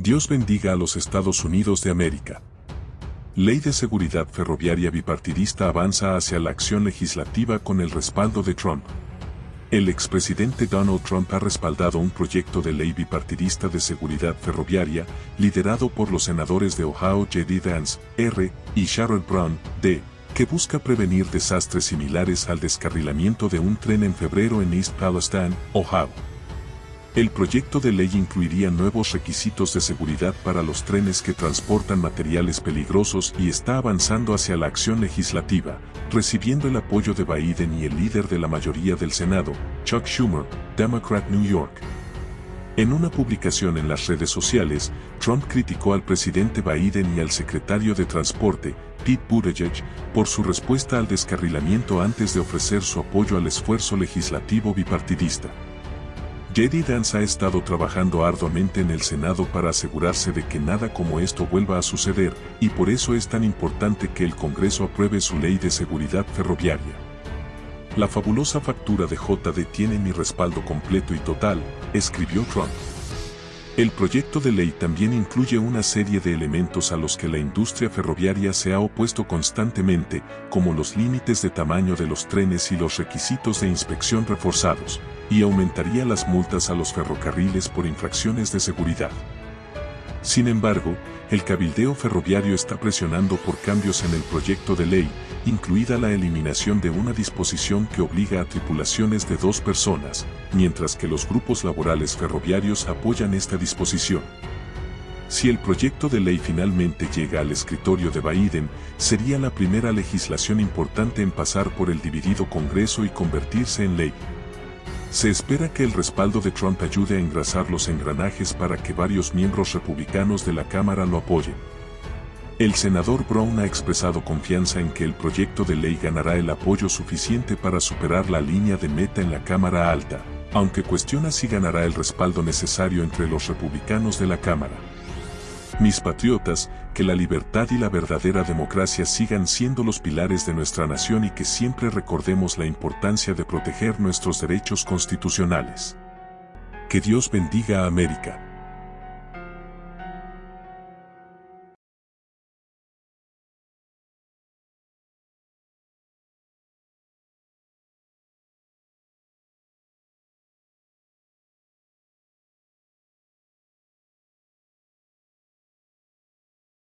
Dios bendiga a los Estados Unidos de América. Ley de Seguridad Ferroviaria Bipartidista avanza hacia la acción legislativa con el respaldo de Trump. El expresidente Donald Trump ha respaldado un proyecto de ley bipartidista de seguridad ferroviaria, liderado por los senadores de Ohio J.D. Vance, R., y Sherrod Brown, D., que busca prevenir desastres similares al descarrilamiento de un tren en febrero en East Palestine, Ohio. El proyecto de ley incluiría nuevos requisitos de seguridad para los trenes que transportan materiales peligrosos y está avanzando hacia la acción legislativa, recibiendo el apoyo de Biden y el líder de la mayoría del Senado, Chuck Schumer, Democrat New York. En una publicación en las redes sociales, Trump criticó al presidente Biden y al secretario de Transporte, Pete Buttigieg, por su respuesta al descarrilamiento antes de ofrecer su apoyo al esfuerzo legislativo bipartidista. Jedi Dance ha estado trabajando arduamente en el Senado para asegurarse de que nada como esto vuelva a suceder, y por eso es tan importante que el Congreso apruebe su ley de seguridad ferroviaria. La fabulosa factura de JD tiene mi respaldo completo y total, escribió Trump. El proyecto de ley también incluye una serie de elementos a los que la industria ferroviaria se ha opuesto constantemente, como los límites de tamaño de los trenes y los requisitos de inspección reforzados, y aumentaría las multas a los ferrocarriles por infracciones de seguridad. Sin embargo, el cabildeo ferroviario está presionando por cambios en el proyecto de ley, incluida la eliminación de una disposición que obliga a tripulaciones de dos personas, mientras que los grupos laborales ferroviarios apoyan esta disposición. Si el proyecto de ley finalmente llega al escritorio de Biden, sería la primera legislación importante en pasar por el dividido Congreso y convertirse en ley. Se espera que el respaldo de Trump ayude a engrasar los engranajes para que varios miembros republicanos de la Cámara lo apoyen. El senador Brown ha expresado confianza en que el proyecto de ley ganará el apoyo suficiente para superar la línea de meta en la Cámara Alta, aunque cuestiona si ganará el respaldo necesario entre los republicanos de la Cámara. Mis patriotas, que la libertad y la verdadera democracia sigan siendo los pilares de nuestra nación y que siempre recordemos la importancia de proteger nuestros derechos constitucionales. Que Dios bendiga a América.